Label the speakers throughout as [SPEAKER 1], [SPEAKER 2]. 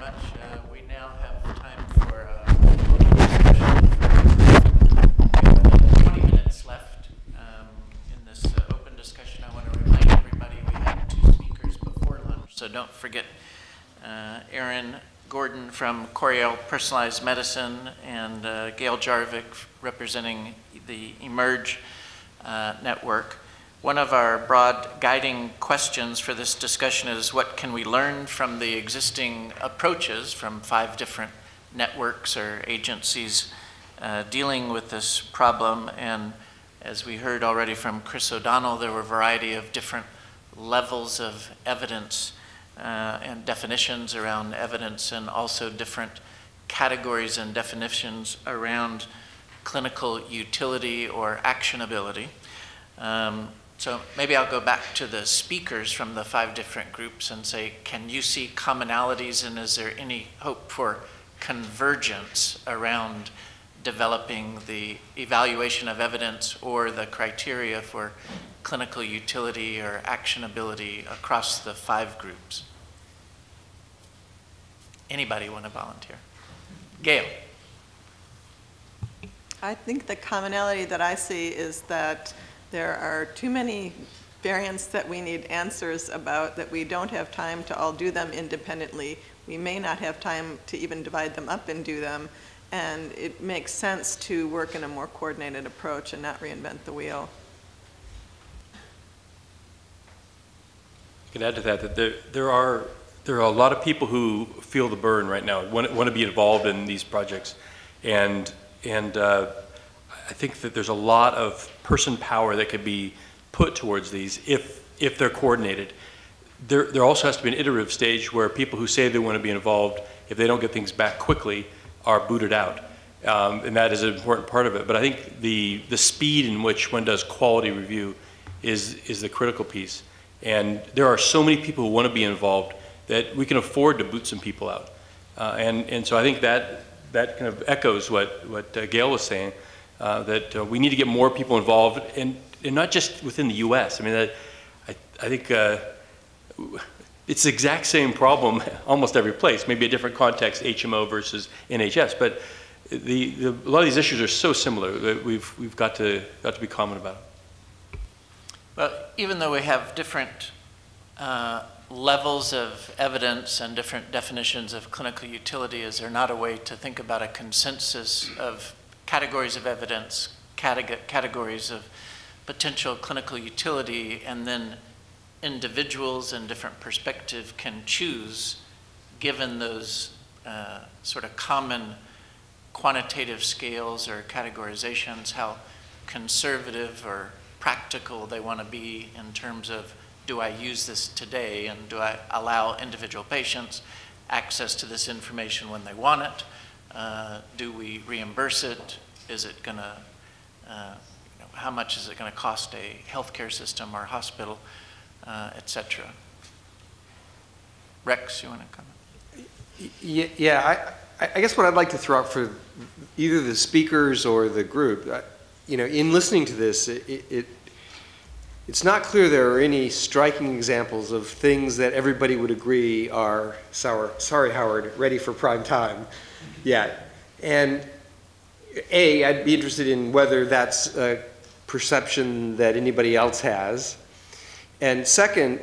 [SPEAKER 1] much. Uh, We now have time for uh, discussion. We have 20 minutes left um, in this uh, open discussion. I want to remind everybody we had two speakers before lunch, so don't forget uh, Aaron Gordon from Coriell Personalized Medicine and uh, Gail Jarvik representing the eMERGE uh, Network. One of our broad guiding questions for this discussion is what can we learn from the existing approaches from five different networks or agencies uh, dealing with this problem? And as we heard already from Chris O'Donnell, there were a variety of different levels of evidence uh, and definitions around evidence and also different categories and definitions around clinical utility or actionability. Um, so maybe I'll go back to the speakers from the five different groups and say, can you see commonalities and is there any hope for convergence around developing the evaluation of evidence or the criteria for clinical utility or actionability across the five groups? Anybody want to volunteer? Gail.
[SPEAKER 2] I think the commonality that I see is that there are too many variants that we need answers about that we don't have time to all do them independently. We may not have time to even divide them up and do them. And it makes sense to work in a more coordinated approach and not reinvent the wheel.
[SPEAKER 3] I can add to that that there, there are there are a lot of people who feel the burn right now, want, want to be involved in these projects, and and uh, I think that there's a lot of person power that could be put towards these if if they're coordinated. There there also has to be an iterative stage where people who say they want to be involved, if they don't get things back quickly, are booted out. Um, and that is an important part of it. But I think the, the speed in which one does quality review is, is the critical piece. And there are so many people who want to be involved that we can afford to boot some people out. Uh, and, and so I think that, that kind of echoes what, what uh, Gail was saying, uh, that uh, we need to get more people involved, and, and not just within the U.S. I mean, that, I, I think uh, it's the exact same problem almost every place, maybe a different context, HMO versus NHS, but the, the, a lot of these issues are so similar that we've, we've got, to, got to be common about it.
[SPEAKER 1] Well, even though we have different uh, levels of evidence and different definitions of clinical utility, is there not a way to think about a consensus of categories of evidence, categories of potential clinical utility, and then individuals and different perspective can choose, given those uh, sort of common quantitative scales or categorizations, how conservative or practical they want to be in terms of do I use this today and do I allow individual patients access to this information when they want it? Uh, do we reimburse it? Is it going to, uh, you know, how much is it going to cost a healthcare system or hospital? uh, et cetera. Rex, you want to comment?
[SPEAKER 4] Yeah, yeah I, I, guess what I'd like to throw out for either the speakers or the group, uh, you know, in listening to this, it, it, it's not clear there are any striking examples of things that everybody would agree are, sour, sorry Howard, ready for prime time yet. And A, I'd be interested in whether that's a perception that anybody else has. And second,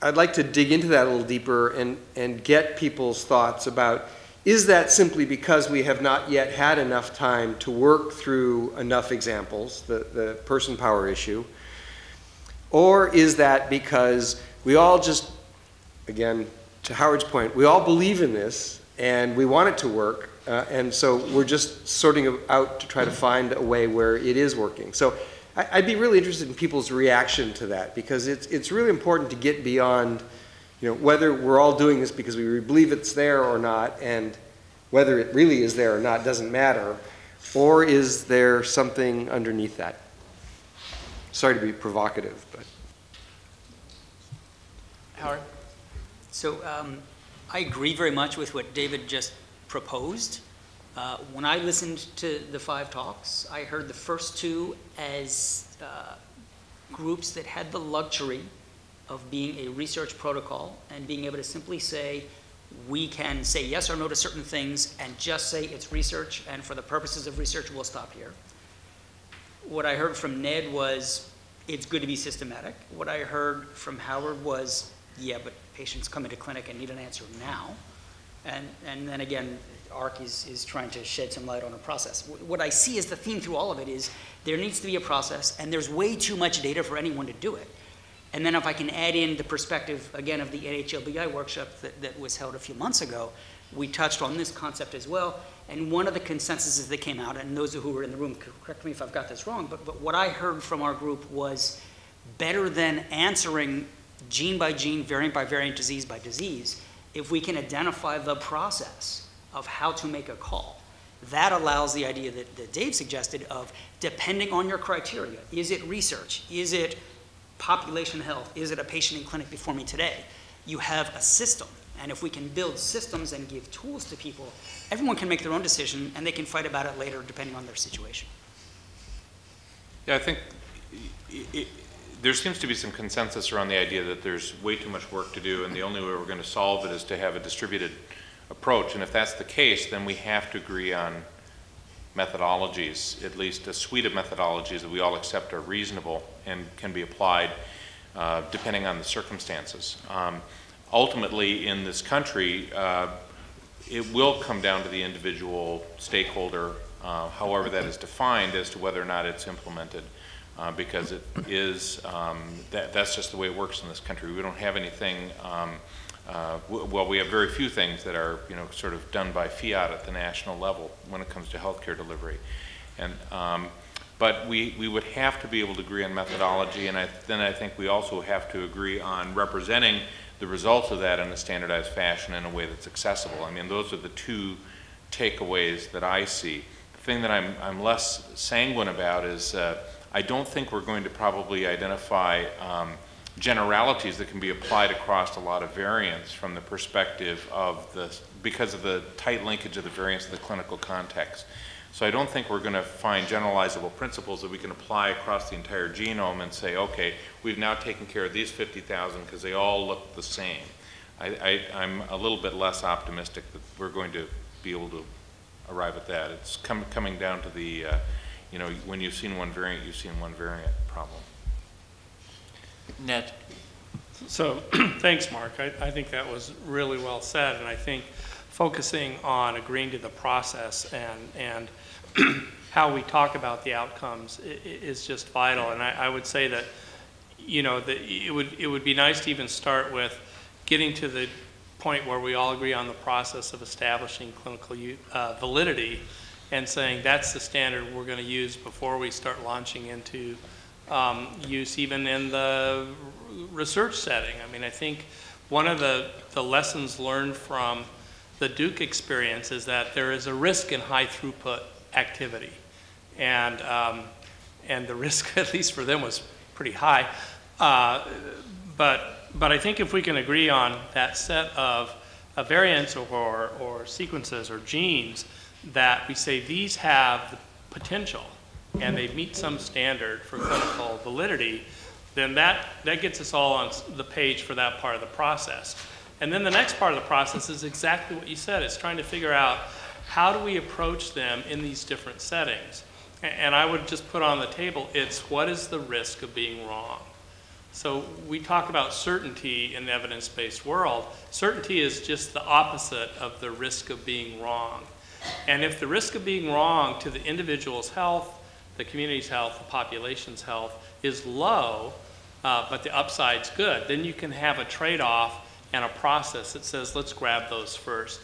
[SPEAKER 4] I'd like to dig into that a little deeper and, and get people's thoughts about is that simply because we have not yet had enough time to work through enough examples, the, the person power issue? Or is that because we all just, again, to Howard's point, we all believe in this and we want it to work, uh, and so we're just sorting out to try to find a way where it is working. So I'd be really interested in people's reaction to that because it's, it's really important to get beyond, you know, whether we're all doing this because we believe it's there or not, and whether it really is there or not doesn't matter, or is there something underneath that? Sorry to be provocative, but.
[SPEAKER 1] Howard?
[SPEAKER 5] So um, I agree very much with what David just proposed. Uh, when I listened to the five talks, I heard the first two as uh, groups that had the luxury of being a research protocol and being able to simply say, we can say yes or no to certain things and just say it's research, and for the purposes of research, we'll stop here. What I heard from Ned was, it's good to be systematic. What I heard from Howard was, yeah, but patients come into clinic and need an answer now. And, and then again, AHRQ is, is trying to shed some light on a process. What I see as the theme through all of it is, there needs to be a process, and there's way too much data for anyone to do it. And then if I can add in the perspective, again, of the NHLBI workshop that, that was held a few months ago, we touched on this concept as well, and one of the consensuses that came out, and those who were in the room, correct me if I've got this wrong, but, but what I heard from our group was better than answering gene by gene, variant by variant, disease by disease, if we can identify the process of how to make a call. That allows the idea that, that Dave suggested of, depending on your criteria, is it research? Is it population health? Is it a patient in clinic before me today? You have a system, and if we can build systems and give tools to people, everyone can make their own decision, and they can fight about it later depending on their situation.
[SPEAKER 6] Yeah, I think i- i- there seems to be some consensus around the idea that there's way too much work to do, and the only way we're going to solve it is to have a distributed approach. And if that's the case, then we have to agree on methodologies, at least a suite of methodologies that we all accept are reasonable and can be applied uh, depending on the circumstances. Um, Ultimately, in this country, uh, it will come down to the individual stakeholder, uh, however that is defined, as to whether or not it's implemented. Uh, because it is, um, that, that's just the way it works in this country. We don't have anything, um, uh, well, we have very few things that are, you know, sort of done by fiat at the national level when it comes to healthcare delivery. And, um, but we, we would have to be able to agree on methodology, and I, then I think we also have to agree on representing the results of that in a standardized fashion in a way that's accessible. I mean, those are the two takeaways that I see. The thing that I'm, I'm less sanguine about is uh, I don't think we're going to probably identify um, generalities that can be applied across a lot of variants from the perspective of the, because of the tight linkage of the variants of the clinical context. So I don't think we're going to find generalizable principles that we can apply across the entire genome and say, okay, we've now taken care of these 50,000 because they all look the same. I, I, I'm a little bit less optimistic that we're going to be able to arrive at that. It's com- coming down to the, uh, you know, when you've seen one variant, you've seen one variant problem.
[SPEAKER 1] Ned?
[SPEAKER 7] So, thanks, Mark. I, I think that was really well said, and I think focusing on agreeing to the process and, and how we talk about the outcomes is just vital. And I, I would say that, you know, that it would, it would be nice to even start with getting to the point where we all agree on the process of establishing clinical uh, validity and saying that's the standard we're going to use before we start launching into um, use even in the research setting. I mean, I think one of the, the lessons learned from the Duke experience is that there is a risk in high throughput activity. And, um, and the risk, at least for them, was pretty high. Uh, but, but I think if we can agree on that set of, of variants or, or sequences or genes that we say these have the potential and they meet some standard for clinical validity, then that, that gets us all on the page for that part of the process. And then the next part of the process is exactly what you said. It's trying to figure out how do we approach them in these different settings. And I would just put on the table, it's what is the risk of being wrong? So we talk about certainty in the evidence-based world. Certainty is just the opposite of the risk of being wrong. And if the risk of being wrong to the individual's health, the community's health, the population's health is low, uh, but the upside's good, then you can have a trade-off and a process that says, let's grab those first.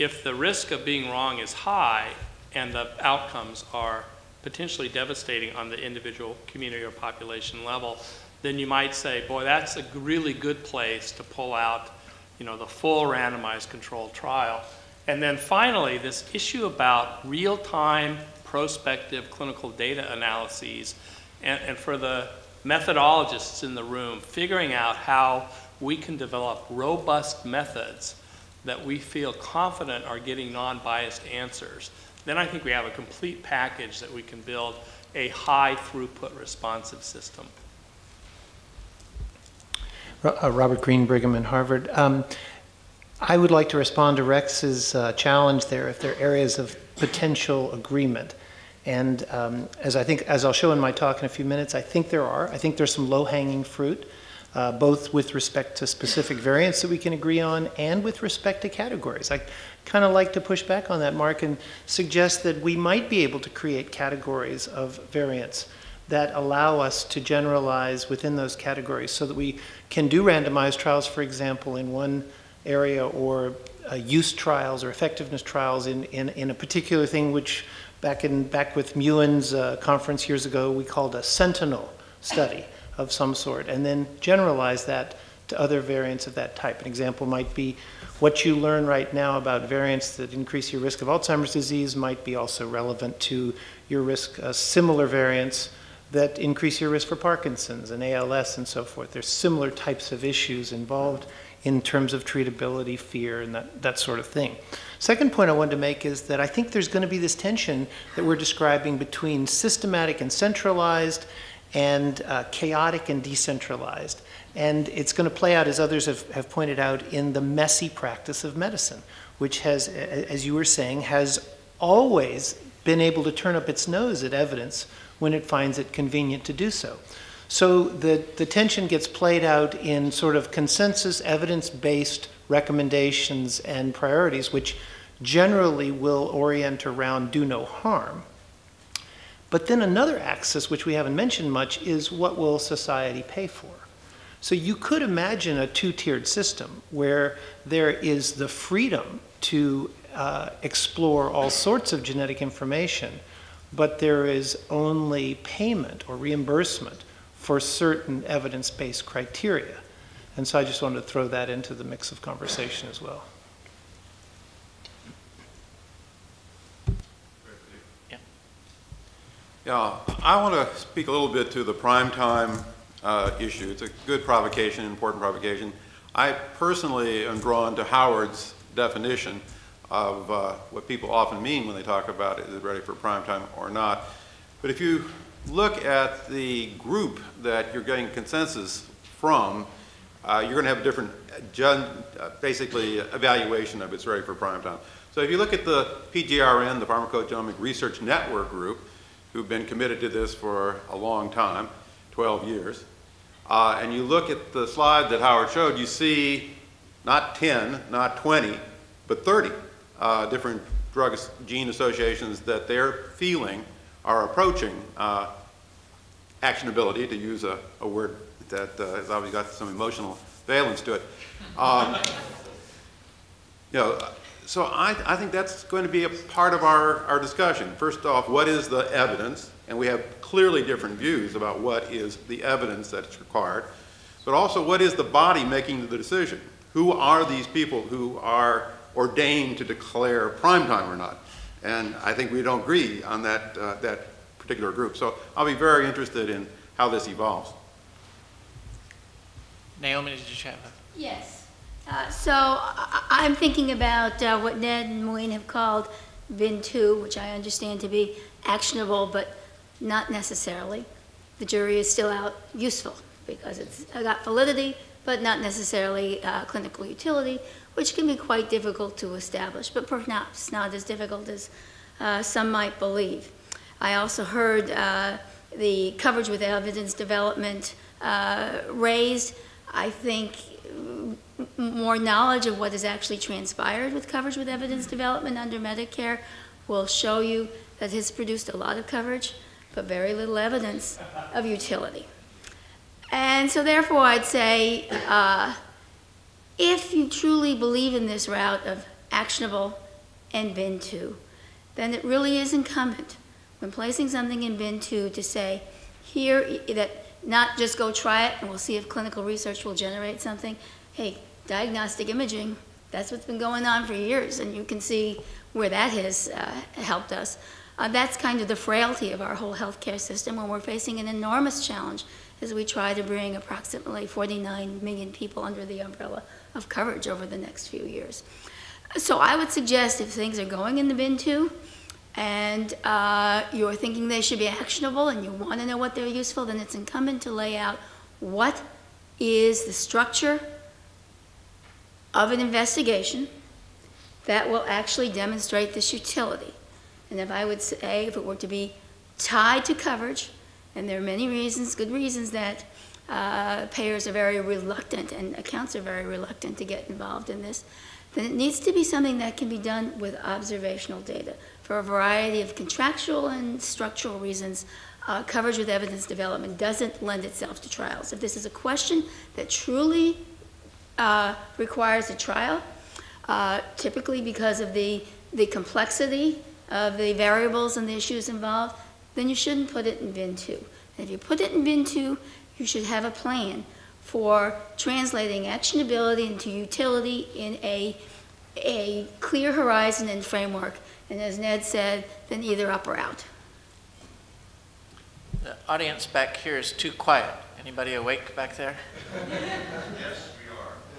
[SPEAKER 7] If the risk of being wrong is high and the outcomes are potentially devastating on the individual community or population level, then you might say, boy, that's a really good place to pull out, you know, the full randomized controlled trial. And then finally, this issue about real-time prospective clinical data analyses, and, and for the methodologists in the room, figuring out how we can develop robust methods that we feel confident are getting non-biased answers, then I think we have a complete package that we can build a high throughput responsive system.
[SPEAKER 8] Uh, Robert Green, Brigham and Harvard. Um, I would like to respond to Rex's uh, challenge there, if there are areas of potential agreement. And um, as I think, as I'll show in my talk in a few minutes, I think there are. I think there's some low-hanging fruit, uh, both with respect to specific variants that we can agree on and with respect to categories. I kind of like to push back on that, Mark, and suggest that we might be able to create categories of variants that allow us to generalize within those categories so that we can do randomized trials, for example, in one area or uh, use trials or effectiveness trials in, in, in a particular thing which back in back with Muin's uh, conference years ago we called a sentinel study of some sort and then generalize that to other variants of that type. An example might be what you learn right now about variants that increase your risk of Alzheimer's disease might be also relevant to your risk, uh, similar variants that increase your risk for Parkinson's and ALS and so forth. There's similar types of issues involved in terms of treatability, fear, and that, that sort of thing. Second point I wanted to make is that I think there's going to be this tension that we're describing between systematic and centralized and uh, chaotic and decentralized. And it's going to play out, as others have, have pointed out, in the messy practice of medicine, which has, as you were saying, has always been able to turn up its nose at evidence when it finds it convenient to do so. So the, the tension gets played out in sort of consensus, evidence-based recommendations and priorities, which generally will orient around do no harm. But then another axis, which we haven't mentioned much, is what will society pay for? So you could imagine a two-tiered system where there is the freedom to uh, explore all sorts of genetic information, but there is only payment or reimbursement for certain evidence-based criteria. And so I just wanted to throw that into the mix of conversation as well.
[SPEAKER 9] Yeah, I want to speak a little bit to the prime time uh, issue. It's a good provocation, important provocation. I personally am drawn to Howard's definition of uh, what people often mean when they talk about is it ready for prime time or not. But if you look at the group that you're getting consensus from, uh, you're going to have a different, uh, basically, evaluation of it's ready for prime time. So if you look at the PGRN, the Pharmacogenomic Research Network Group, who've been committed to this for a long time, 12 years, uh, and you look at the slide that Howard showed, you see not 10, not 20, but 30 uh, different drug gene associations that they're feeling are approaching uh, actionability, to use a, a word that uh, has obviously got some emotional valence to it. Um, you know, so I, I think that's going to be a part of our, our discussion. First off, what is the evidence? And we have clearly different views about what is the evidence that's required. But also, what is the body making the decision? Who are these people who are ordained to declare prime time or not? And I think we don't agree on that, uh, that particular group. So I'll be very interested in how this evolves.
[SPEAKER 1] Naomi, did you have a?
[SPEAKER 10] Yes. Uh, so I- I'm thinking about uh, what Ned and Maureen have called bin 2, which I understand to be actionable, but not necessarily. The jury is still out useful because it's got validity, but not necessarily uh, clinical utility, which can be quite difficult to establish, but perhaps not as difficult as uh, some might believe. I also heard uh, the coverage with evidence development uh, raised. I think more knowledge of what has actually transpired with coverage with evidence development under Medicare will show you that has produced a lot of coverage, but very little evidence of utility. And so therefore I'd say, uh, if you truly believe in this route of actionable and bin 2, then it really is incumbent when placing something in bin 2 to say, here, that not just go try it and we'll see if clinical research will generate something. Hey, diagnostic imaging, that's what's been going on for years, and you can see where that has uh, helped us. Uh, that's kind of the frailty of our whole healthcare system when we're facing an enormous challenge as we try to bring approximately 49 million people under the umbrella of coverage over the next few years. So I would suggest if things are going in the bin two, and uh, you're thinking they should be actionable and you want to know what they're useful, then it's incumbent to lay out what is the structure of an investigation that will actually demonstrate this utility. And if I would say, if it were to be tied to coverage, and there are many reasons, good reasons, that uh, payers are very reluctant and accounts are very reluctant to get involved in this, then it needs to be something that can be done with observational data. For a variety of contractual and structural reasons, uh, coverage with evidence development doesn't lend itself to trials. If this is a question that truly uh, requires a trial, uh, typically because of the, the complexity of the variables and the issues involved, then you shouldn't put it in bin two. And if you put it in bin two, you should have a plan for translating actionability into utility in a, a clear horizon and framework. And as Ned said, then either up or out.
[SPEAKER 1] The audience back here is too quiet. Anybody awake back there?
[SPEAKER 11] Yes,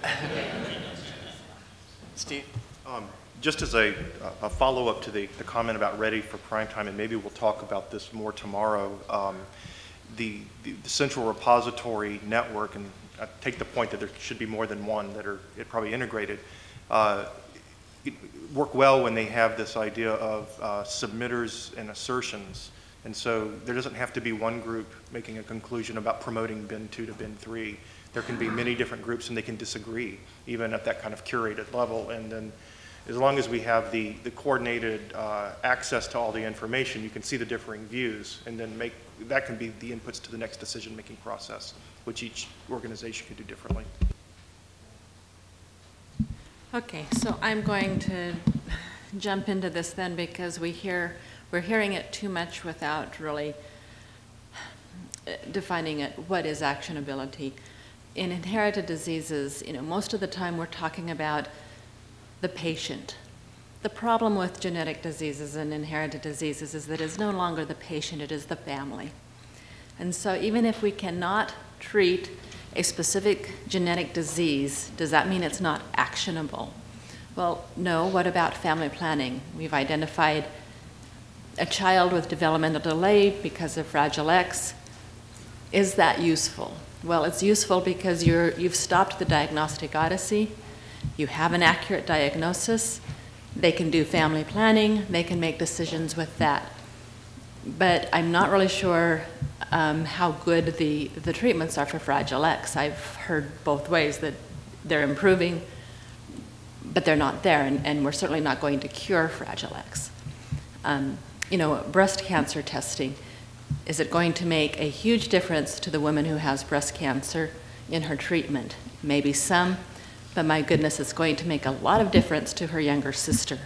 [SPEAKER 11] we are.
[SPEAKER 1] Steve?
[SPEAKER 11] Um, Just as a, a follow-up to the, the comment about ready for prime time, and maybe we'll talk about this more tomorrow, um, the, the the central repository network, and I take the point that there should be more than one that are it probably integrated, uh, work well when they have this idea of uh, submitters and assertions. And so there doesn't have to be one group making a conclusion about promoting bin two to bin three. There can be many different groups and they can disagree, even at that kind of curated level. And then as long as we have the, the coordinated uh, access to all the information, you can see the differing views and then make, that can be the inputs to the next decision-making process, which each organization can do differently.
[SPEAKER 12] Okay, so I'm going to jump into this then because we hear, we're hearing it too much without really uh, defining it, what is actionability. In inherited diseases, you know, most of the time we're talking about the patient. The problem with genetic diseases and inherited diseases is that it's no longer the patient, it is the family. And so even if we cannot treat a specific genetic disease, does that mean it's not actionable? Well, no. What about family planning? We've identified a child with developmental delay because of Fragile X. Is that useful? Well, it's useful because you're, you've stopped the diagnostic odyssey. You have an accurate diagnosis. They can do family planning. They can make decisions with that. But I'm not really sure um, how good the, the treatments are for Fragile X. I've heard both ways that they're improving, but they're not there, and, and we're certainly not going to cure Fragile X. Um, you know, breast cancer testing, is it going to make a huge difference to the woman who has breast cancer in her treatment? Maybe some, but my goodness, it's going to make a lot of difference to her younger sister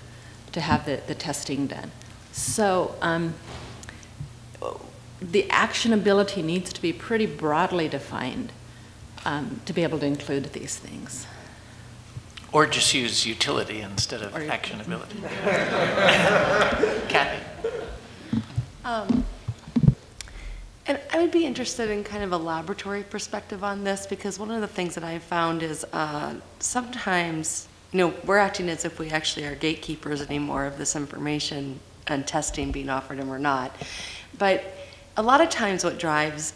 [SPEAKER 12] to have the, the testing done. So, um, the actionability needs to be pretty broadly defined um, to be able to include these things.
[SPEAKER 1] Or just use utility instead of
[SPEAKER 12] Or-
[SPEAKER 1] actionability. Kathy?
[SPEAKER 13] Um, And I would be interested in kind of a laboratory perspective on this, because one of the things that I've found is uh, sometimes, you know, we're acting as if we actually are gatekeepers anymore of this information and testing being offered and we're not. But a lot of times what drives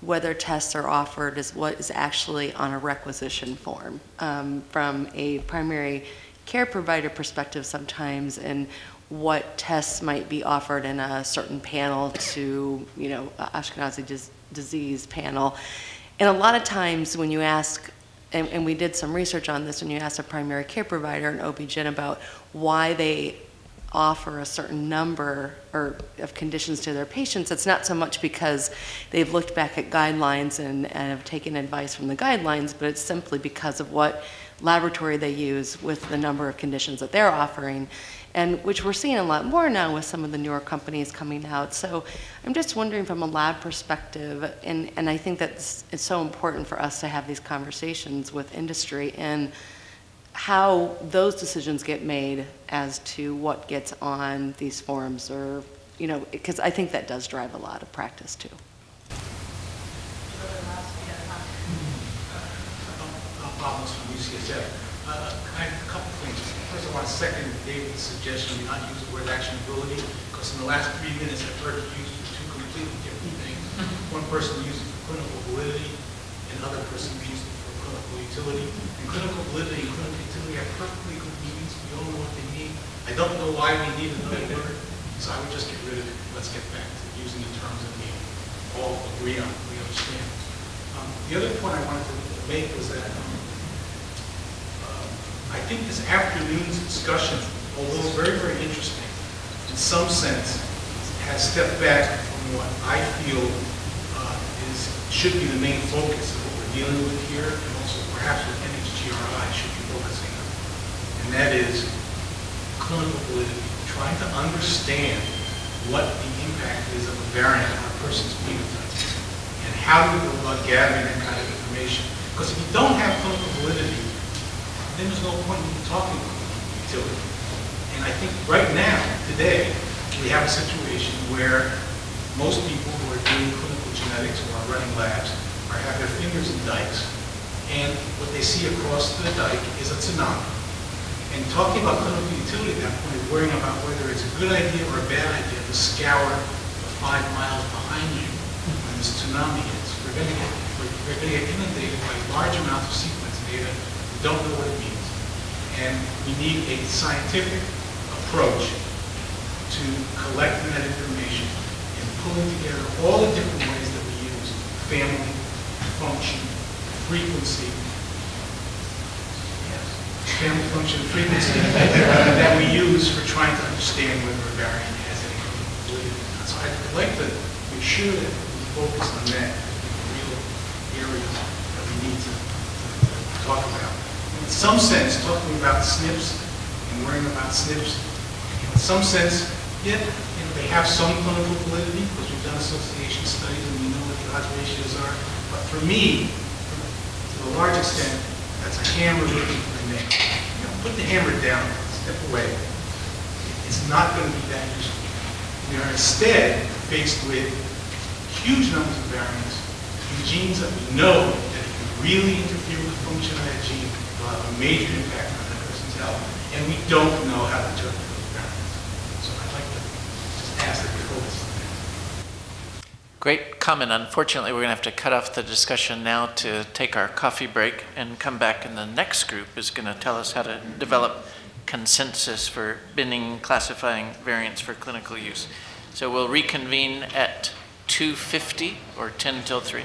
[SPEAKER 13] whether tests are offered is what is actually on a requisition form um, from a primary care provider perspective sometimes and what tests might be offered in a certain panel to, you know, Ashkenazi dis- disease panel. And a lot of times when you ask, and, and we did some research on this, when you ask a primary care provider, an OB-GYN, about why they offer a certain number or of conditions to their patients, it's not so much because they've looked back at guidelines and, and have taken advice from the guidelines, but it's simply because of what laboratory they use with the number of conditions that they're offering, and which we're seeing a lot more now with some of the newer companies coming out. So I'm just wondering from a lab perspective, and, and I think that it's so important for us to have these conversations with industry and how those decisions get made as to what gets on these forums or, you know, because I think that does drive a lot of practice too.
[SPEAKER 14] problems from UCSF. Uh, a couple things. First of all, I second David's suggestion we not use the word actionability, because in the last three minutes I've heard it used for two completely different things. One person used it for clinical validity, and another person used it for clinical utility. And clinical validity and clinical utility are perfectly good meanings. We all know what they mean. I don't know why we need another word, so I would just get rid of it. Let's get back to using the terms that we all agree on, we understand. Um, the other point I wanted to make was that um, I think this afternoon's discussion, although very, very interesting, in some sense, has stepped back from what I feel uh, is, should be the main focus of what we're dealing with here, and also perhaps what NHGRI should be focusing on. And that is clinical validity, trying to understand what the impact is of a variant on a person's phenotype, and how do we go about gathering that kind of information. Because if you don't have clinical validity, then there's no point in talking about utility. And I think right now, today, we have a situation where most people who are doing clinical genetics or are running labs are have their fingers in dikes, and what they see across the dike is a tsunami. And talking about clinical utility at that point worrying about whether it's a good idea or a bad idea to scour the five miles behind you when this tsunami hits. We're going to we're going to get inundated by large amounts of sequence data. Don't know what it means. And we need a scientific approach to collecting that information and pulling together all the different ways that we use family, function, frequency, family function, frequency that we use for trying to understand whether a variant has any validity. Or not. So I'd like to make sure that we focus on that, the real areas that we need to to talk about. Some sense, talking about SNPs and worrying about SNPs, in some sense, yeah, you know, they have some clinical validity because we've done association studies and we know what the odds ratios are. But for me, to a large extent, that's a hammer looking for a nail. You know, put the hammer down, step away. It's not going to be that useful. We are instead faced with huge numbers of variants in genes that we know that you really interfere function of that gene, will have a major impact on that person's health. And we don't know how to interpret those variants. So I'd like to just ask that we focus on that.
[SPEAKER 1] Great comment. Unfortunately, we're going to have to cut off the discussion now to take our coffee break and come back, and the next group is going to tell us how to develop consensus for binning, classifying variants for clinical use. So we'll reconvene at 2:50 or 10 till 3.